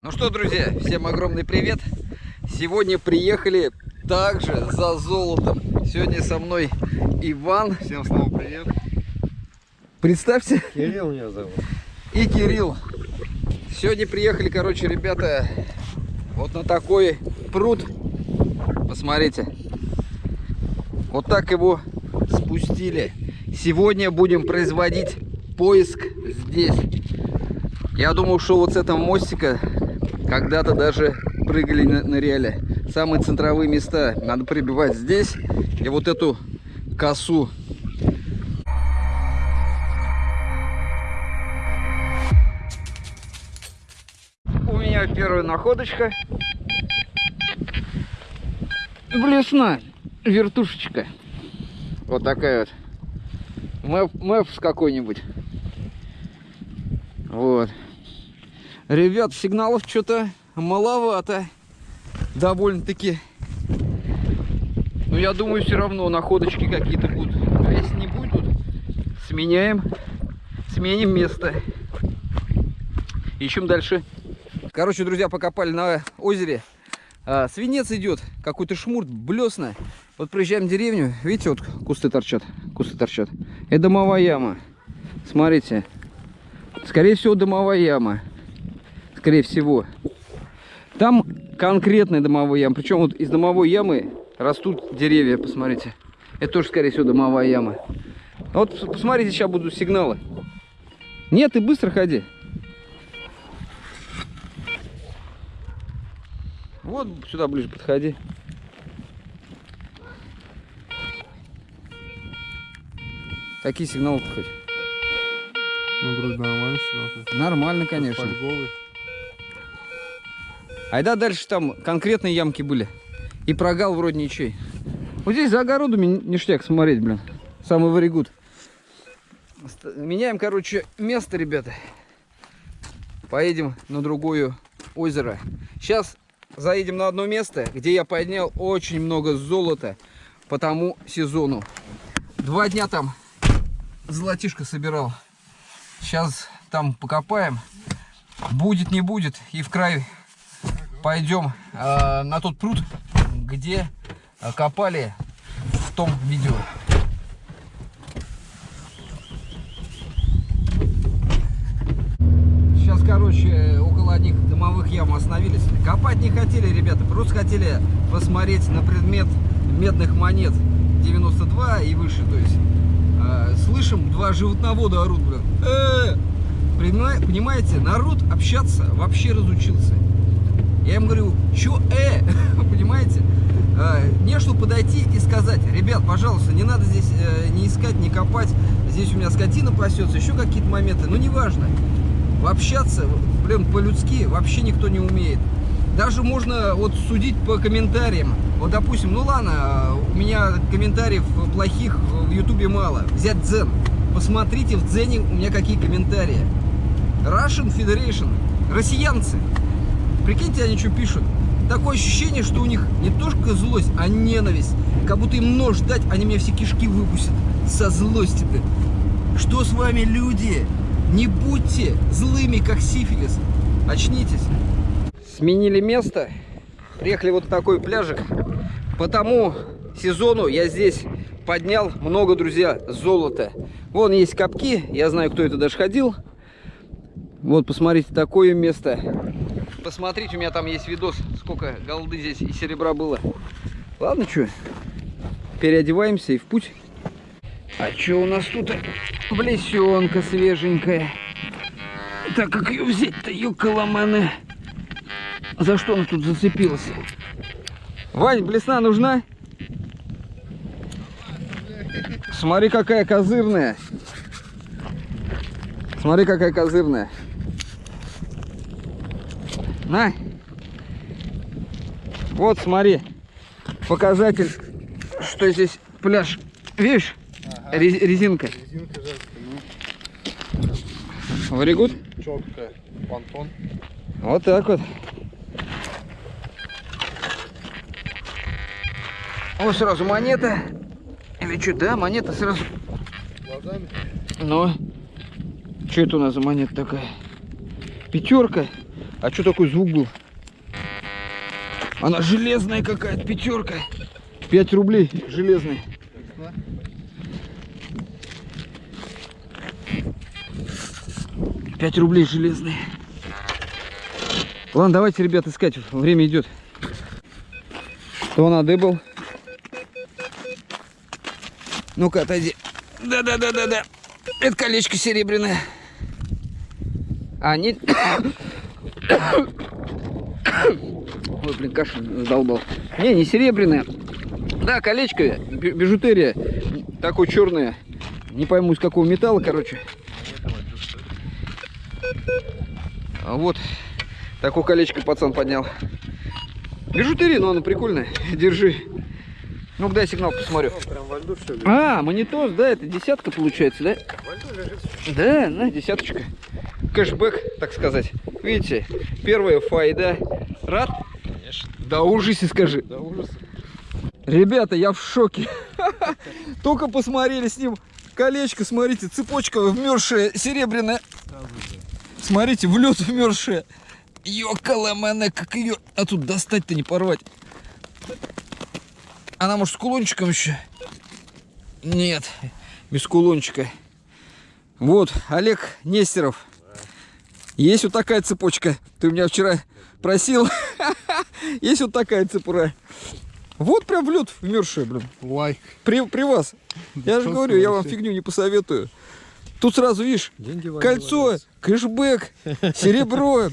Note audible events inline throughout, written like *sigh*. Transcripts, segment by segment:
Ну что, друзья, всем огромный привет. Сегодня приехали также за золотом. Сегодня со мной Иван. Всем снова привет. Представься. Кирилл меня зовут. И Кирилл. Сегодня приехали, короче, ребята, вот на такой пруд. Посмотрите. Вот так его спустили. Сегодня будем производить поиск здесь. Я думал, что вот с этого мостика когда-то даже прыгали на, ныряли. Самые центровые места надо прибивать здесь и вот эту косу. У меня первая находочка. Блесна, вертушечка. Вот такая вот. Мэп, какой-нибудь. Вот. Ребят, сигналов что-то маловато. Довольно-таки. Но я думаю, все равно находочки какие-то будут. А если не будут, сменяем. Сменим место. Ищем дальше. Короче, друзья, покопали на озере. А, свинец идет. Какой-то шмурт, блесна. Вот приезжаем в деревню. Видите, вот кусты торчат. Кусты торчат. Это дымовая яма. Смотрите. Скорее всего, дымовая яма. Скорее всего. Там конкретная дымовая яма. Причем вот из дымовой ямы растут деревья, посмотрите. Это тоже, скорее всего, дымовая яма. Вот посмотрите, сейчас будут сигналы. Нет, ты быстро ходи. Вот сюда ближе подходи. Какие сигналы хоть? Ну, вроде нормально сюда. Нормально, конечно. Фольговый. Айда дальше там конкретные ямки были. И прогал вроде ничей. Вот здесь за огородами ништяк смотреть, блин. Самый варигут. Меняем, короче, место, ребята. Поедем на другое озеро. Сейчас заедем на одно место, где я поднял очень много золота по тому сезону. Два дня там золотишко собирал. Сейчас там покопаем. Будет, не будет. И в край пойдем э, на тот пруд, где э, копали в том видео. Сейчас, короче, около одних дымовых ям остановились. Копать не хотели, ребята, просто хотели посмотреть на предмет медных монет 92 и выше, то есть э, слышим, два животновода орут, блин. Э -э! Понимаете, народ общаться вообще разучился. Я им говорю, что э, *laughs* понимаете? Э, не что подойти и сказать, ребят, пожалуйста, не надо здесь э, не искать, не копать, здесь у меня скотина пасется, еще какие-то моменты, ну неважно. Общаться, блин, по-людски вообще никто не умеет. Даже можно вот судить по комментариям. Вот, допустим, ну ладно, у меня комментариев плохих в ютубе мало. Взять Дзен. Посмотрите в Дзене у меня какие комментарии. Russian Federation. Россиянцы. Прикиньте, они что пишут. Такое ощущение, что у них не только злость, а ненависть. Как будто им нож дать, они мне все кишки выпустят. Со злости-то. Что с вами, люди? Не будьте злыми, как сифилис. Очнитесь. Сменили место. Приехали вот на такой пляжик. По тому сезону я здесь поднял много, друзья, золота. Вон есть капки. Я знаю, кто это даже ходил. Вот, посмотрите, такое место. Посмотрите, у меня там есть видос, сколько голды здесь и серебра было. Ладно, что, переодеваемся и в путь. А что у нас тут? Блесенка свеженькая. Так как ее взять-то, юкаламаны? За что она тут зацепилась? Вань, блесна нужна? Смотри, какая козырная. Смотри, какая козырная. На. Вот, смотри. Показатель, что здесь пляж. Видишь? Ага. Резинка. Резинка жаркая, ну. Варигут? Четкая. Понтон. Вот так вот. Вот сразу монета. Или что, да, монета сразу. Глазами? Ну. Что это у нас за монета такая? Пятерка. А что такой звук был? Она железная какая-то, пятерка. 5 рублей железный. Пять рублей железные. Ладно, давайте, ребят, искать. Время идет. Что надо был? Ну-ка, отойди. Да-да-да-да-да. Это колечко серебряное. А, не... *coughs* Ой, блин, кашель задолбал. Не, не серебряное. Да, колечко, бижутерия. Такое черное. Не пойму, из какого металла, короче. А вот. Такое колечко пацан поднял. Бижутерия, но оно прикольное. Держи. Ну-ка, дай сигнал, посмотрю. А, монитор, да, это десятка получается, да? Да, на, десяточка. Кэшбэк, так сказать. Видите, первая файда. Рад? Да ужасе скажи. Да ужас. Ребята, я в шоке. *laughs* Только посмотрели с ним колечко, смотрите, цепочка вмерзшая, серебряная. Смотрите, в лед вмерзшая. Ёкала мене, как ее... А тут достать-то не порвать. Она, может, с кулончиком еще? Нет, без кулончика. Вот, Олег Нестеров. Есть вот такая цепочка. Ты меня вчера просил. *laughs* Есть вот такая цепура. Вот прям в лед вмерзшая, блин. Лайк. При, при вас. Я же говорю, я вам фигню не посоветую. Тут сразу, видишь, Деньги кольцо, кэшбэк, *laughs* серебро.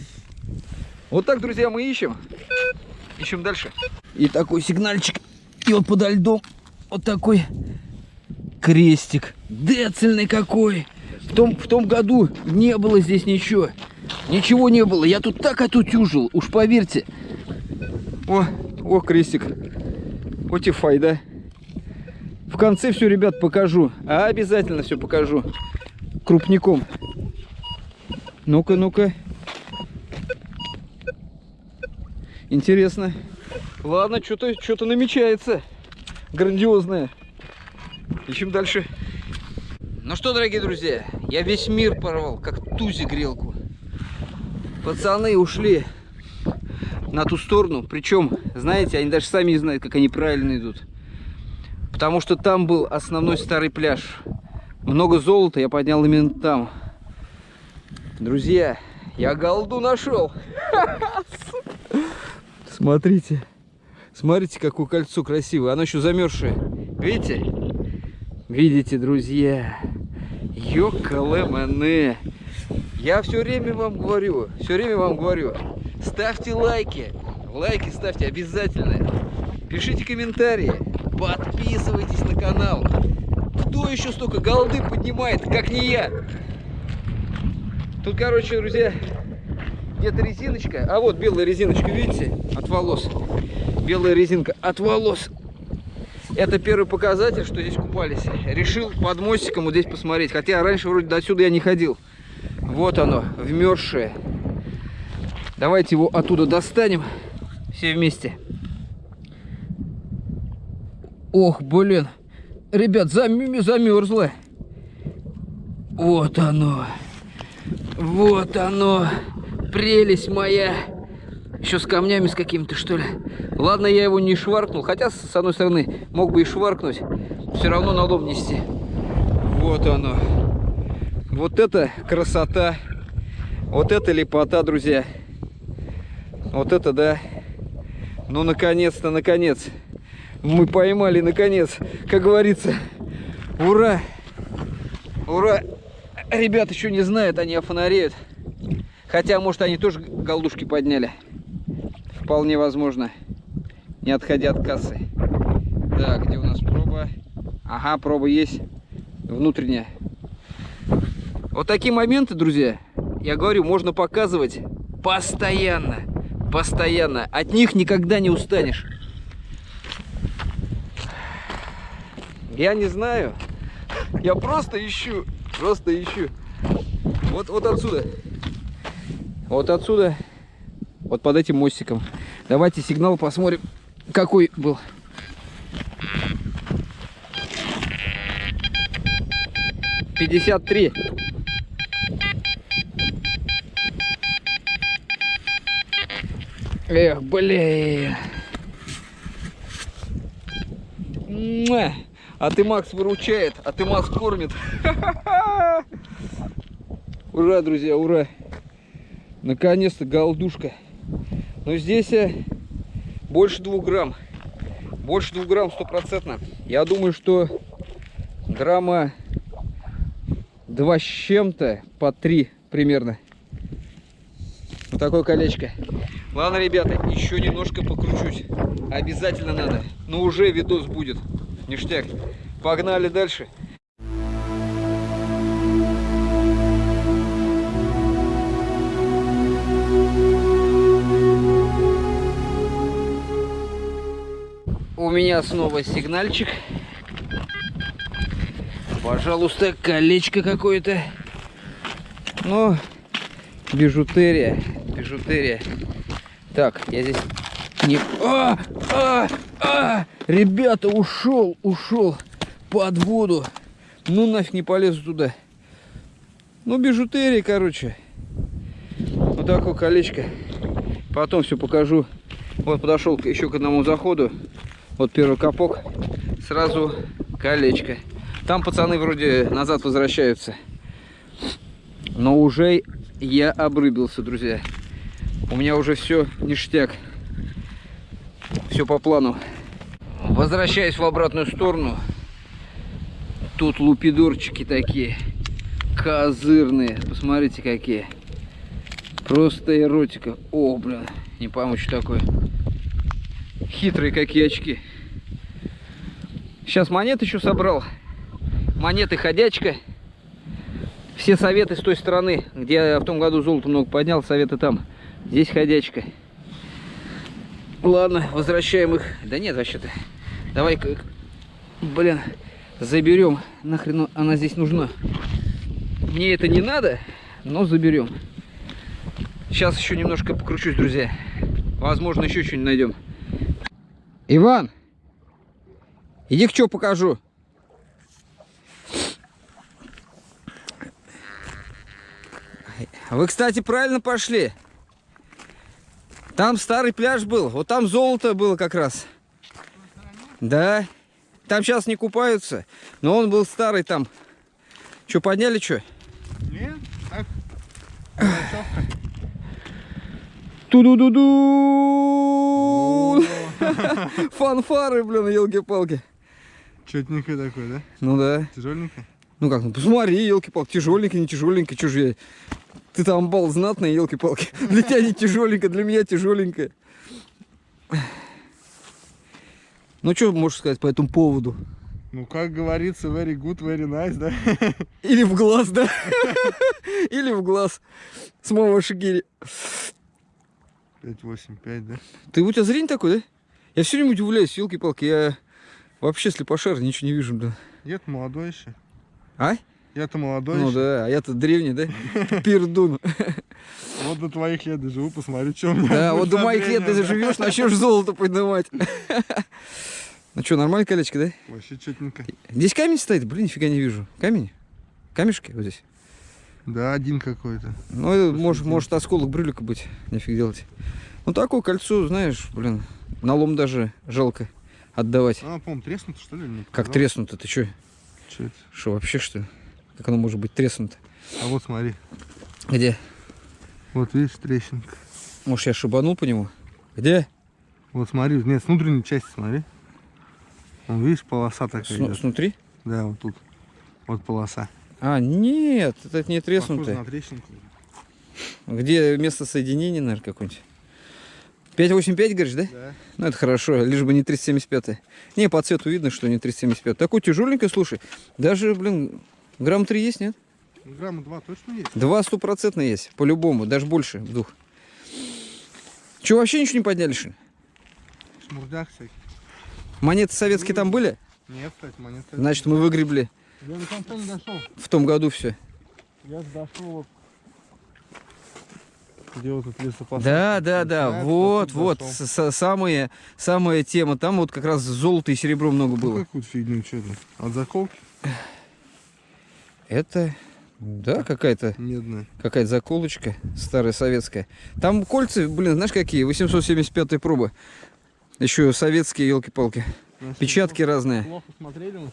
Вот так, друзья, мы ищем. Ищем дальше. И такой сигнальчик. И вот подо льдом вот такой крестик. Децельный какой. В том, в том году не было здесь ничего. Ничего не было. Я тут так отутюжил. Уж поверьте. О, о, крестик. Вот и файда. В конце все, ребят, покажу. А обязательно все покажу. Крупником. Ну-ка, ну-ка. Интересно. Ладно, что-то что намечается. Грандиозное. Ищем дальше. Ну что, дорогие друзья, я весь мир порвал, как тузи грелку. Пацаны ушли на ту сторону. Причем, знаете, они даже сами не знают, как они правильно идут. Потому что там был основной старый пляж. Много золота я поднял именно там. Друзья, я голду нашел. *laughs* Смотрите. Смотрите, какое кольцо красивое. Оно еще замерзшее. Видите? Видите, друзья? Ёкалэмэне. Я все время вам говорю, все время вам говорю, ставьте лайки. Лайки ставьте обязательно. Пишите комментарии. Подписывайтесь на канал. Кто еще столько голды поднимает, как не я? Тут, короче, друзья, где-то резиночка. А вот белая резиночка, видите? От волос. Белая резинка от волос. Это первый показатель, что здесь купались. Решил под мостиком вот здесь посмотреть. Хотя раньше вроде до сюда я не ходил. Вот оно, вмерзшее. Давайте его оттуда достанем. Все вместе. Ох, блин. Ребят, зам... замерзло. Вот оно. Вот оно. Прелесть моя. Еще с камнями с какими-то, что ли. Ладно, я его не шваркнул. Хотя, с одной стороны, мог бы и шваркнуть. Все равно на дом нести. Вот оно. Вот это красота. Вот это лепота, друзья. Вот это да. Ну, наконец-то, наконец. Мы поймали, наконец. Как говорится. Ура! Ура! Ребята еще не знают, они офонареют. Хотя, может, они тоже голдушки подняли. Вполне возможно. Не отходя от кассы. Так, где у нас проба? Ага, проба есть. Внутренняя. Вот такие моменты, друзья, я говорю, можно показывать постоянно. Постоянно. От них никогда не устанешь. Я не знаю. Я просто ищу. Просто ищу. Вот, вот отсюда. Вот отсюда. Вот под этим мостиком. Давайте сигнал посмотрим, какой был. Пятьдесят три. Эх, блин. А ты Макс выручает, а ты Макс кормит. *laughs* Ура, друзья, ура. Наконец-то голдушка. Но здесь э, больше двух грамм. Больше двух грамм стопроцентно. Я думаю, что грамма два с чем-то по три примерно. Вот такое колечко. Ладно, ребята, еще немножко покручусь. Обязательно надо. Но уже видос будет. Ништяк. Погнали дальше. У меня снова сигнальчик. Пожалуйста, колечко какое-то. Ну, бижутерия, бижутерия. Так, я здесь не... А, а, а! Ребята, ушел, ушел под воду. Ну нафиг не полезу туда. Ну, бижутерия, короче. Вот такое колечко. Потом все покажу. Вот подошел еще к одному заходу. Вот первый капок. Сразу колечко. Там пацаны вроде назад возвращаются. Но уже я обрыбился, друзья. У меня уже все ништяк. Все по плану. Возвращаясь в обратную сторону. Тут лупидорчики такие. Козырные. Посмотрите, какие. Просто эротика. О, блин. Не пойму, что такое. Хитрые какие очки. Сейчас монет еще собрал. Монеты ходячка. Все советы с той стороны, где я в том году золото много поднял, советы там. Здесь ходячка. Ладно, возвращаем их. Да нет, вообще-то. Давай, блин, заберем. Нахрен она здесь нужна. Мне это не надо, но заберем. Сейчас еще немножко покручусь, друзья. Возможно, еще что-нибудь найдем. Иван, иди к что покажу. Вы, кстати, правильно пошли. Там старый пляж был. Вот там золото было как раз. Да. Там сейчас не купаются. Но он был старый там. Что, подняли что? Нет, так. Ту-ду-ду-ду! *laughs* Фанфары, блин, елки-палки. Четненький такой, да? Ну да. Тяжеленький? Ну как, ну посмотри, елки-палки, тяжеленький, не же я... Ты там бал знатный, елки-палки. *laughs* Для тебя не тяжеленько, для меня тяжеленько. Ну что можешь сказать по этому поводу? Ну, как говорится, very good, very nice, да? *laughs* Или в глаз, да? *laughs* Или в глаз. С моего шигири. 585, да? Ты у тебя зрение такой, да? Я все время удивляюсь, елки-палки, я вообще слепошар, ничего не вижу, блин. Я-то молодой еще. А? Я-то молодой Ну еще. да, а я-то древний, да? Пердун. Вот до твоих лет доживу, посмотрю, что у меня. Да, вот до моих лет ты заживешь, начнешь золото поднимать. Ну что, нормальное колечко, да? Вообще четненько. Здесь камень стоит? Блин, нифига не вижу. Камень? Камешки вот здесь? Да, один какой-то. Ну, это может, может осколок брюлика быть. Нифиг делать. Ну, такое кольцо, знаешь, блин, на лом даже жалко отдавать. Она, по-моему, треснута, что ли? Как треснуто, ты что? Чё это? Что, вообще, что ли? Как оно может быть треснуто? А вот смотри. Где? Вот видишь, трещинка. Может, я шибанул по нему? Где? Вот смотри, нет, с внутренней части смотри. Вон, видишь, полоса такая. Сну- идет. снутри? Да, вот тут. Вот полоса. А, нет, это не треснутое. на трещинку. Где место соединения, наверное, какое-нибудь? 585, говоришь, да? Да. Ну, это хорошо, лишь бы не 375. Не, по цвету видно, что не 375. Такой тяжеленький, слушай. Даже, блин, грамм 3 есть, нет? Ну, Грамма два точно есть. Два стопроцентно есть, по-любому, даже больше двух. Че, вообще ничего не подняли, что ли? Шмурдяк всякий. Монеты советские там были? Нет, кстати, монетка. Значит, мы выгребли Я до конца не дошел. в том году все. Я дошел вот. Где вот тут лесопосадка? Да, да, да, вот, вот, дошел. с- с- самые, самая тема. Там вот как раз золото и серебро много Ну, было. какую-то фигню, что это? От заколки? Это Да, какая-то Медная. какая-то заколочка старая советская. Там кольца, блин, знаешь какие? 875 пробы. Еще советские, елки-палки. Печатки разные. Плохо смотрели мы.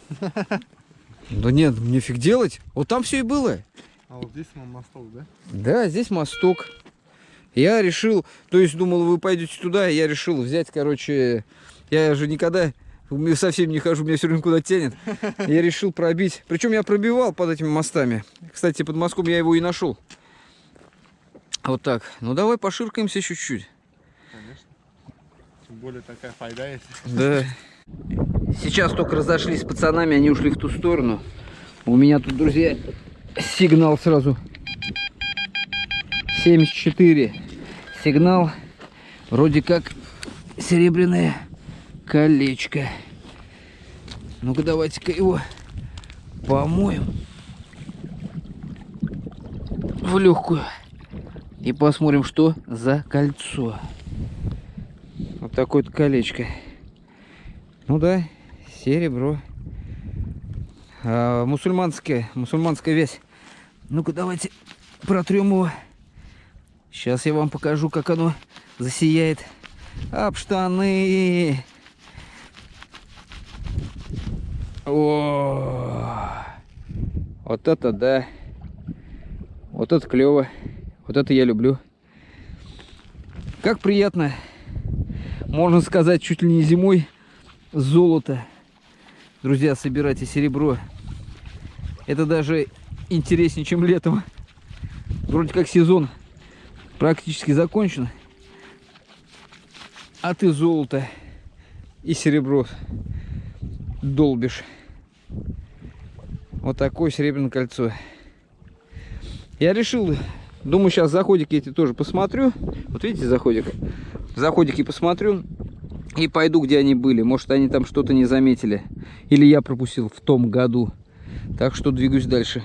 Да нет, мне фиг делать. Вот там все и было. А вот здесь мосток, да? Да, здесь мосток. Я решил, то есть думал, вы пойдете туда, я решил взять, короче, я же никогда совсем не хожу, меня все время куда тянет. Я решил пробить. Причем я пробивал под этими мостами. Кстати, под мостком я его и нашел. Вот так. Ну давай поширкаемся чуть-чуть. Конечно. Тем более такая файда есть. Да. Сейчас только разошлись с пацанами, они ушли в ту сторону. У меня тут, друзья, сигнал сразу. 74. Сигнал. Вроде как серебряное колечко. Ну-ка давайте-ка его помоем в легкую. И посмотрим, что за кольцо. Вот такое вот колечко. Ну да, серебро. А, мусульманская, мусульманская вязь. Ну-ка давайте протрем его. Сейчас я вам покажу, как оно засияет. Об штаны. О, вот это да. Вот это клево. Вот это я люблю. Как приятно, можно сказать, чуть ли не зимой золото. Друзья, собирайте серебро. Это даже интереснее, чем летом. Вроде как сезон практически закончен. А ты золото и серебро долбишь. Вот такое серебряное кольцо. Я решил, думаю, сейчас заходики эти тоже посмотрю. Вот видите заходик? Заходики посмотрю и пойду, где они были. Может, они там что-то не заметили. Или я пропустил в том году. Так что двигаюсь дальше.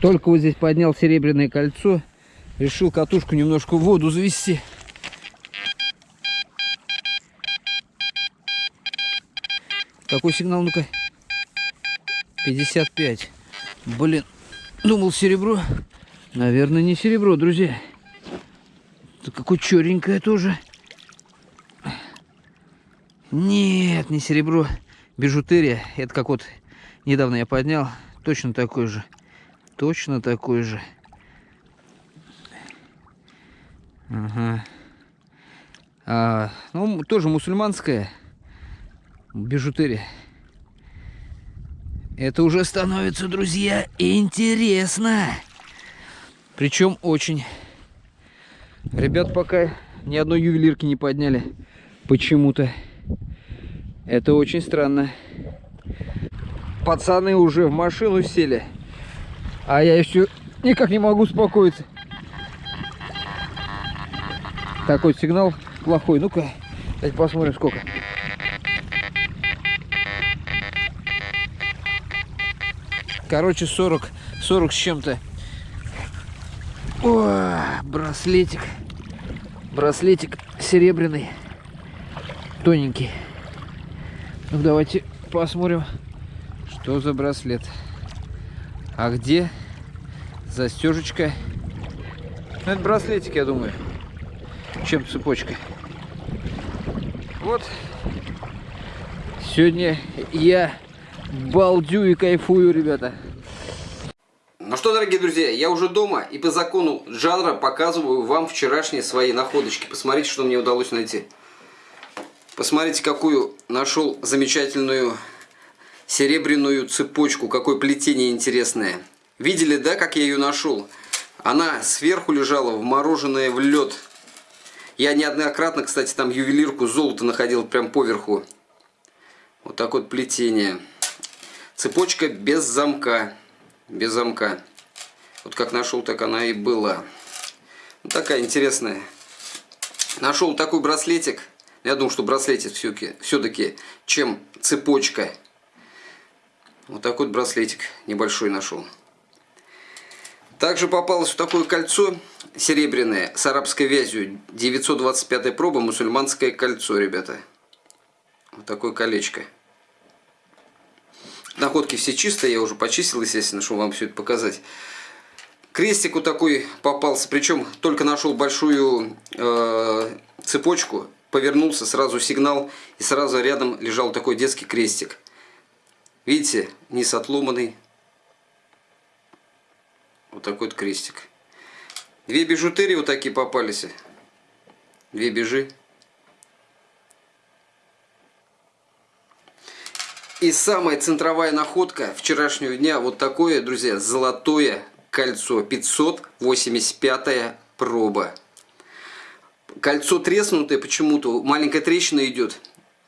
Только вот здесь поднял серебряное кольцо. Решил катушку немножко в воду завести. Какой сигнал, ну-ка? 55. Блин, думал серебро. Наверное, не серебро, друзья. Это какое черненькое тоже. Нет, не серебро. Бижутерия. Это как вот недавно я поднял. Точно такой же. Точно такой же. Ага. А, ну, тоже мусульманская бижутерия. Это уже становится, друзья, интересно. Причем очень. Ребят пока ни одной ювелирки не подняли. Почему-то. Это очень странно. Пацаны уже в машину сели. А я еще никак не могу успокоиться. Такой сигнал плохой. Ну-ка, давайте посмотрим сколько. Короче, 40, 40 с чем-то. Браслетик. Браслетик серебряный. Тоненький. Ну, давайте посмотрим, что за браслет. А где застежечка? Ну, это браслетик, я думаю. Чем цепочка. Вот. Сегодня я балдю и кайфую, ребята. Ну что, дорогие друзья, я уже дома и по закону жанра показываю вам вчерашние свои находочки. Посмотрите, что мне удалось найти. Посмотрите, какую нашел замечательную серебряную цепочку. Какое плетение интересное. Видели, да, как я ее нашел? Она сверху лежала, вмороженная в лед. Я неоднократно, кстати, там ювелирку золото находил прям поверху. Вот такое вот плетение. Цепочка без замка. Без замка. Вот как нашел, так она и была. Вот такая интересная. Нашел такой браслетик. Я думаю, что браслетик все-таки, все чем цепочка. Вот такой вот браслетик небольшой нашел. Также попалось вот такое кольцо серебряное с арабской вязью. 925 проба, мусульманское кольцо, ребята. Вот такое колечко. Находки все чистые, я уже почистил, естественно, чтобы вам все это показать. Крестик вот такой попался, причем только нашел большую э, цепочку, повернулся, сразу сигнал, и сразу рядом лежал такой детский крестик. Видите, низ отломанный. Вот такой вот крестик. Две бижутерии вот такие попались. Две бежи. И самая центровая находка вчерашнего дня, вот такое, друзья, золотое кольцо, 585 проба. Кольцо треснутое почему-то, маленькая трещина идет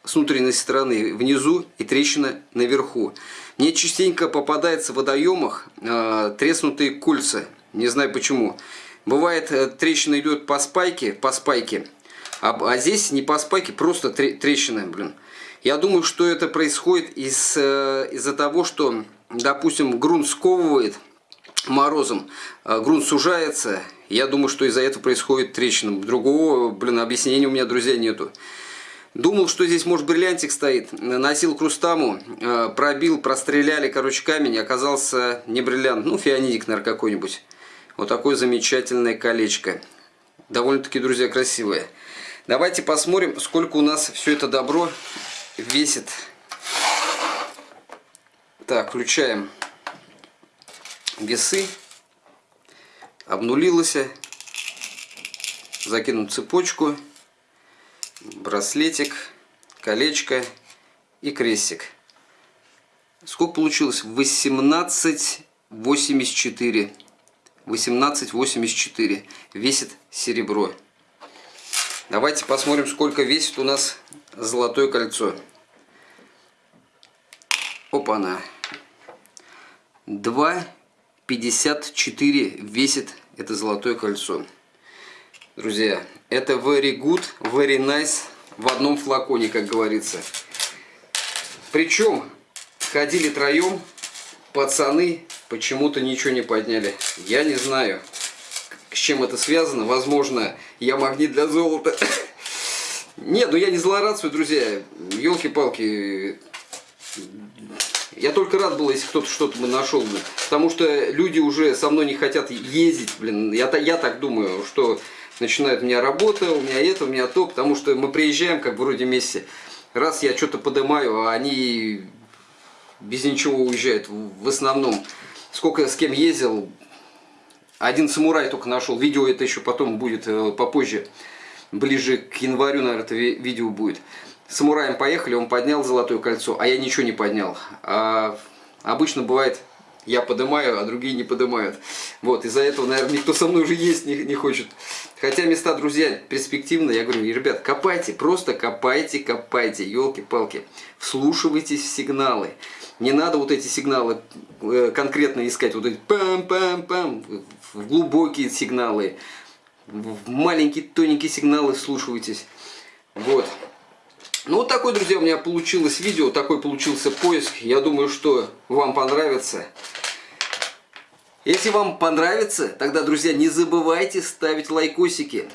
с внутренней стороны внизу и трещина наверху. Мне частенько попадается в водоемах э, треснутые кольца, не знаю почему. Бывает э, трещина идет по спайке, по спайке, а, а здесь не по спайке, просто трещина, блин. Я думаю, что это происходит из, э, из-за того, что, допустим, грунт сковывает морозом, э, грунт сужается. Я думаю, что из-за этого происходит трещина. Другого, блин, объяснения у меня, друзья, нету. Думал, что здесь, может, бриллиантик стоит. Носил крустаму, э, пробил, простреляли, короче, камень. Оказался не бриллиант, ну, фианидик, наверное, какой-нибудь. Вот такое замечательное колечко. Довольно-таки, друзья, красивое. Давайте посмотрим, сколько у нас все это добро весит. Так, включаем весы. Обнулилось. Закинем цепочку, браслетик, колечко и крестик. Сколько получилось? 18,84. 18,84. Весит серебро. Давайте посмотрим, сколько весит у нас золотое кольцо. Опа-на. 2,54 весит это золотое кольцо. Друзья, это very good, very nice в одном флаконе, как говорится. Причем ходили троем, пацаны почему-то ничего не подняли. Я не знаю, с чем это связано. Возможно, я магнит для золота. Нет, ну я не злорадствую, друзья. Елки-палки. Я только рад был, если кто-то что-то бы нашел. Потому что люди уже со мной не хотят ездить, блин. Я, я так думаю, что начинает у меня работа, у меня это, у меня то. Потому что мы приезжаем, как вроде вместе. Раз я что-то поднимаю, а они без ничего уезжают. В основном, сколько с кем ездил, один самурай только нашел. Видео это еще потом будет э, попозже ближе к январю, наверное, это видео будет. Самураем поехали, он поднял золотое кольцо, а я ничего не поднял. А обычно бывает, я поднимаю, а другие не поднимают. Вот, из-за этого, наверное, никто со мной уже есть не, не хочет. Хотя места, друзья, перспективные. Я говорю, ребят, копайте, просто копайте, копайте, елки-палки. Вслушивайтесь в сигналы. Не надо вот эти сигналы э, конкретно искать, вот эти пам-пам-пам, глубокие сигналы в маленькие тоненькие сигналы вслушивайтесь. Вот. Ну вот такой, друзья, у меня получилось видео, такой получился поиск. Я думаю, что вам понравится. Если вам понравится, тогда, друзья, не забывайте ставить лайкосики.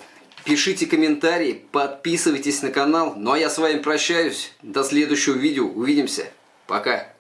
Пишите комментарии, подписывайтесь на канал. Ну а я с вами прощаюсь. До следующего видео. Увидимся. Пока.